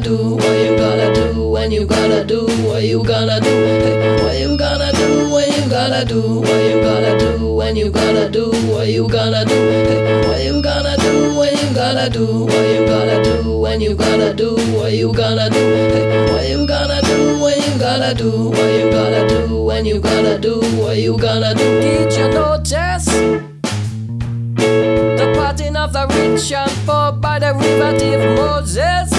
do? What you gonna do when you gotta do? What you gonna do? What you gonna do when you gotta do? What you gonna do when you gotta do? What you gonna do? What you gonna do when you gotta do? What you gonna do when you gotta do? What you gonna do? Hey, what you gonna do when you gotta do? What you gonna do when you gotta do? What you gonna do? Did you notice? The parting of the rich and poor by the river of Moses.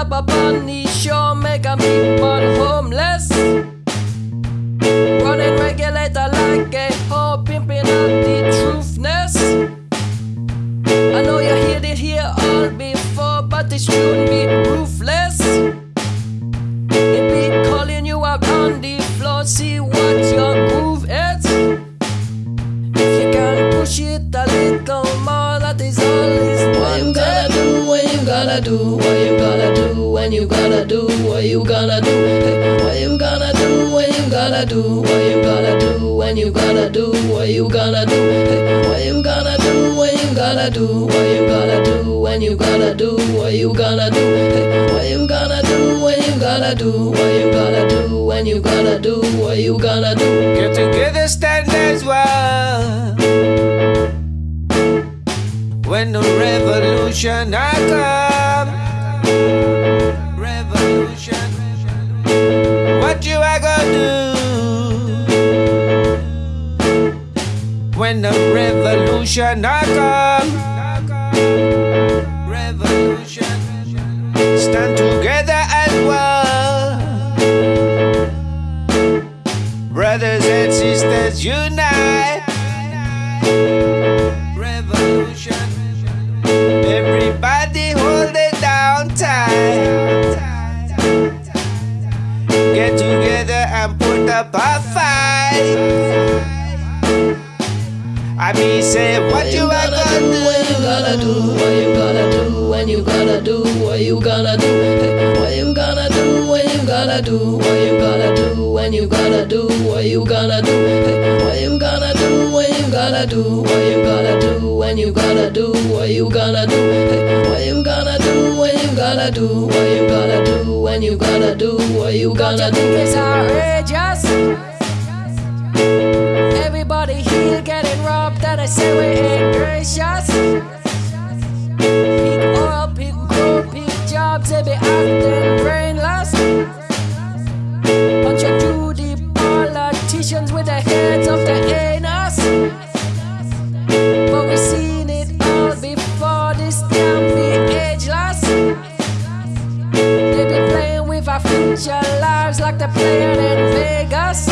Up upon the shore, make a people homeless. Running regulator like a hoe, pimping out the truthness. I know you heard it here all before, but it should be do? What you gonna do when you gotta do? What you gonna do? What you gonna do when you gotta do? What you gonna do when you gotta do? What you gonna do? What you gonna do when you gotta do? What you gonna do when you gotta do? What you gonna do? What you gonna do when you gotta do? What you gonna do when you gotta do? What you gonna do? Get together, stand as one. When the revolution I When the revolution I come, revolution. Stand together as one. Brothers and sisters unite. Revolution. Everybody hold it down tight. Get together and put up a fight. I mean, say what you gonna do? What you gonna do? What you gonna do when you gotta do? What you gonna do? What you gonna do when you gotta do? What you gonna do when you gotta do? What you gonna do? What you gonna do when you gotta do? What you gonna do when you gotta do? What you gonna do? What you gonna do when you gotta do? What you gonna do when you gotta do? What you gonna you think do? it's outrageous? I say we ain't gracious. Pick oil, pick gold, pick jobs, they be acting brainless. Bunch of Judy politicians with their heads up their anus. But we seen it all before, this can't be ageless. They be playing with our future lives like they're playing in Vegas.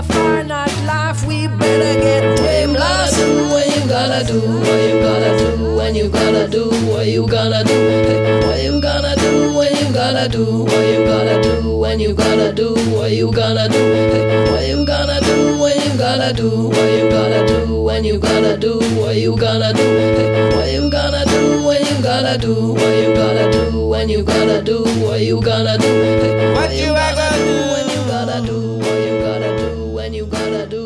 A finite life, we better get What you gonna do? What you gonna do? What you gonna do? What you gonna do? What you gonna do? Hey, what you gonna do? What you gonna do? What you gonna do? When you gonna do? Hey, what you gonna do? What you gonna do? What you gonna do? When you gonna do? What you gonna do? Hey, what you gonna do? What you gonna do? What you gonna do? When you gonna do? What you gonna do? Hey, What you a gonna do? When you gotta do